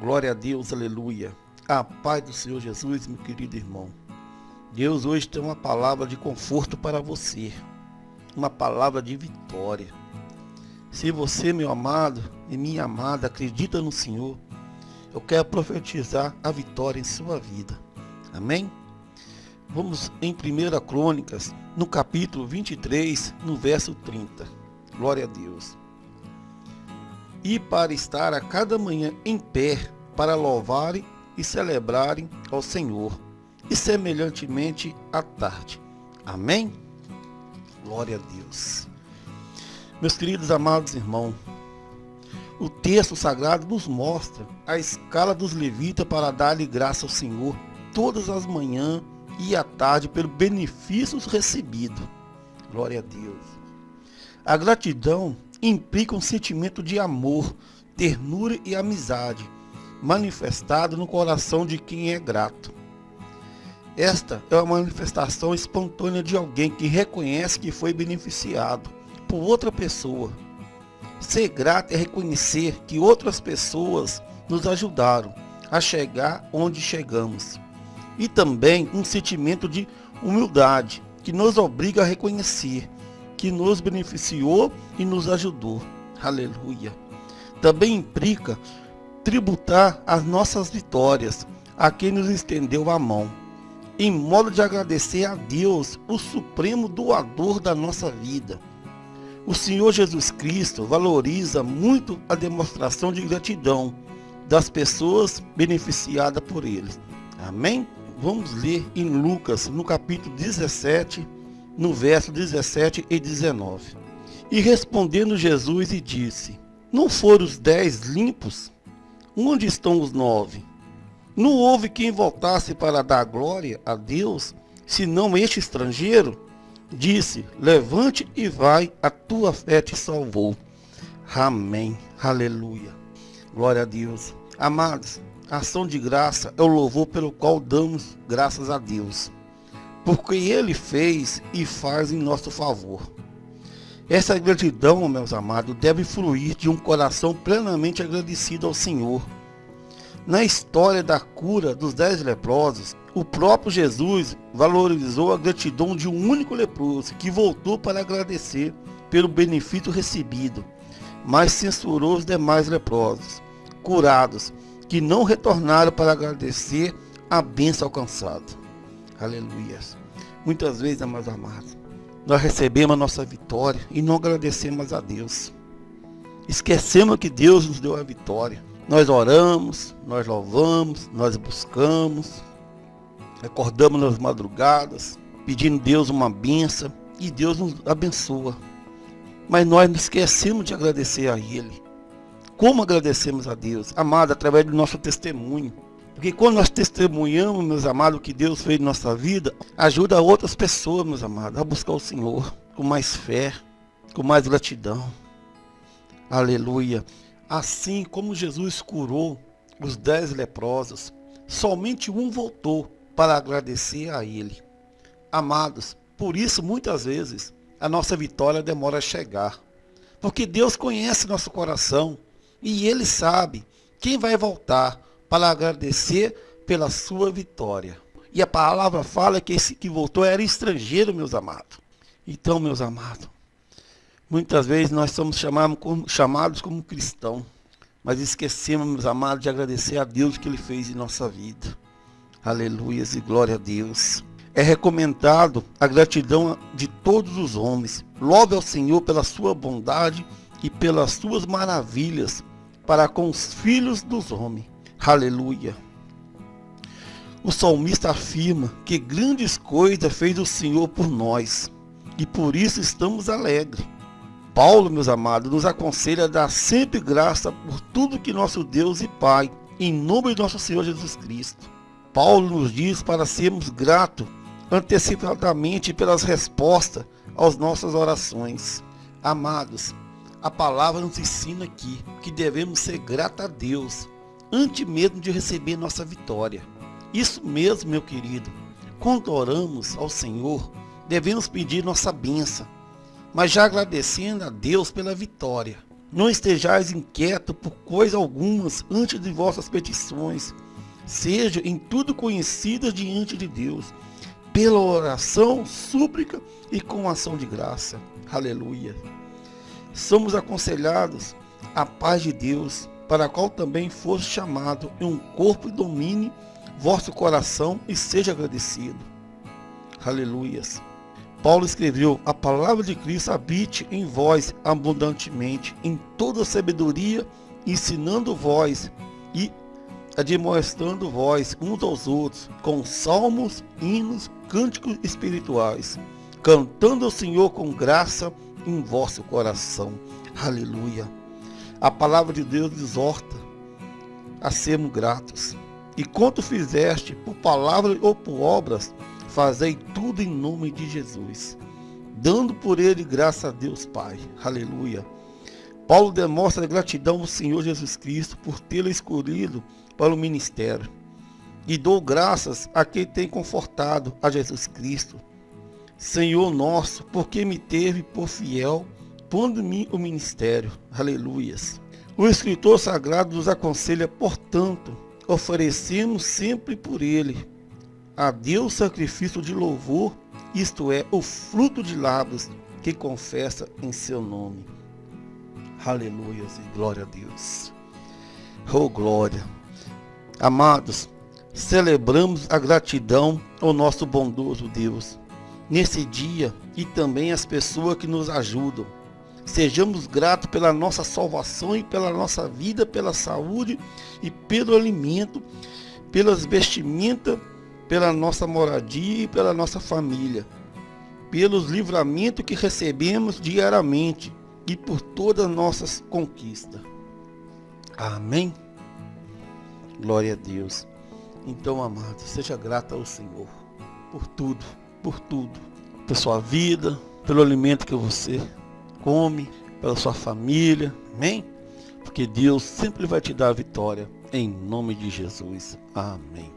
Glória a Deus, aleluia. A paz do Senhor Jesus, meu querido irmão. Deus hoje tem uma palavra de conforto para você, uma palavra de vitória. Se você, meu amado e minha amada, acredita no Senhor, eu quero profetizar a vitória em sua vida. Amém? Vamos em 1 Crônicas, no capítulo 23, no verso 30. Glória a Deus e para estar a cada manhã em pé para louvarem e celebrarem ao Senhor, e semelhantemente à tarde. Amém? Glória a Deus. Meus queridos amados irmãos, o texto sagrado nos mostra a escala dos levitas para dar-lhe graça ao Senhor todas as manhãs e à tarde pelo benefícios recebidos. Glória a Deus. A gratidão implica um sentimento de amor, ternura e amizade, manifestado no coração de quem é grato. Esta é uma manifestação espontânea de alguém que reconhece que foi beneficiado por outra pessoa. Ser grato é reconhecer que outras pessoas nos ajudaram a chegar onde chegamos. E também um sentimento de humildade que nos obriga a reconhecer que nos beneficiou e nos ajudou. Aleluia. Também implica tributar as nossas vitórias a quem nos estendeu a mão, em modo de agradecer a Deus, o supremo doador da nossa vida. O Senhor Jesus Cristo valoriza muito a demonstração de gratidão das pessoas beneficiadas por Ele. Amém? Vamos ler em Lucas, no capítulo 17, no verso 17 e 19. E respondendo Jesus e disse, Não foram os dez limpos? Onde estão os nove? Não houve quem voltasse para dar glória a Deus, senão este estrangeiro? Disse, levante e vai, a tua fé te salvou. Amém. Aleluia. Glória a Deus. Amados, a ação de graça é o louvor pelo qual damos graças a Deus porque Ele fez e faz em nosso favor. Essa gratidão, meus amados, deve fluir de um coração plenamente agradecido ao Senhor. Na história da cura dos dez leprosos, o próprio Jesus valorizou a gratidão de um único leproso que voltou para agradecer pelo benefício recebido, mas censurou os demais leprosos, curados, que não retornaram para agradecer a bênção alcançada. Aleluia. Muitas vezes, amados amados, nós recebemos a nossa vitória e não agradecemos a Deus. Esquecemos que Deus nos deu a vitória. Nós oramos, nós louvamos, nós buscamos, acordamos nas madrugadas, pedindo a Deus uma benção e Deus nos abençoa. Mas nós não esquecemos de agradecer a Ele. Como agradecemos a Deus? Amado, através do nosso testemunho. Porque quando nós testemunhamos, meus amados, o que Deus fez em nossa vida, ajuda outras pessoas, meus amados, a buscar o Senhor com mais fé, com mais gratidão. Aleluia. Assim como Jesus curou os dez leprosos, somente um voltou para agradecer a Ele. Amados, por isso muitas vezes a nossa vitória demora a chegar. Porque Deus conhece nosso coração e Ele sabe quem vai voltar para agradecer pela sua vitória. E a palavra fala que esse que voltou era estrangeiro, meus amados. Então, meus amados, muitas vezes nós somos chamados como, chamados como cristãos, mas esquecemos, meus amados, de agradecer a Deus que Ele fez em nossa vida. Aleluias e glória a Deus. É recomendado a gratidão de todos os homens. Louve ao Senhor pela sua bondade e pelas suas maravilhas para com os filhos dos homens. Aleluia. O salmista afirma que grandes coisas fez o Senhor por nós e por isso estamos alegres. Paulo, meus amados, nos aconselha a dar sempre graça por tudo que nosso Deus e Pai, em nome de nosso Senhor Jesus Cristo. Paulo nos diz para sermos gratos antecipadamente pelas respostas às nossas orações. Amados, a palavra nos ensina aqui que devemos ser gratos a Deus antes mesmo de receber nossa vitória. Isso mesmo, meu querido. Quando oramos ao Senhor, devemos pedir nossa bênção, mas já agradecendo a Deus pela vitória. Não estejais inquieto por coisa algumas antes de vossas petições. Sejam em tudo conhecidas diante de Deus, pela oração, súplica e com ação de graça. Aleluia. Somos aconselhados a paz de Deus, para a qual também foste chamado, em um corpo e domine vosso coração e seja agradecido. Aleluias. Paulo escreveu: A palavra de Cristo habite em vós abundantemente, em toda sabedoria, ensinando vós e admoestando vós uns aos outros, com salmos, hinos, cânticos espirituais, cantando ao Senhor com graça em vosso coração. Aleluia. A palavra de Deus exorta a sermos gratos. E quanto fizeste por palavras ou por obras, Fazei tudo em nome de Jesus, dando por ele graça a Deus Pai. Aleluia. Paulo demonstra gratidão ao Senhor Jesus Cristo por tê-lo escolhido para o ministério. E dou graças a quem tem confortado a Jesus Cristo. Senhor nosso, porque me teve por fiel, pondo-me o ministério. Aleluias. O escritor sagrado nos aconselha, portanto, oferecemos sempre por ele a Deus sacrifício de louvor, isto é, o fruto de lábios que confessa em seu nome. Aleluia e glória a Deus. Oh glória. Amados, celebramos a gratidão ao nosso bondoso Deus nesse dia e também as pessoas que nos ajudam. Sejamos gratos pela nossa salvação e pela nossa vida, pela saúde e pelo alimento, pelas vestimentas pela nossa moradia e pela nossa família, pelos livramentos que recebemos diariamente e por todas as nossas conquistas. Amém? Glória a Deus. Então, amado, seja grato ao Senhor por tudo, por tudo, pela sua vida, pelo alimento que você come, pela sua família. Amém? Porque Deus sempre vai te dar a vitória em nome de Jesus. Amém.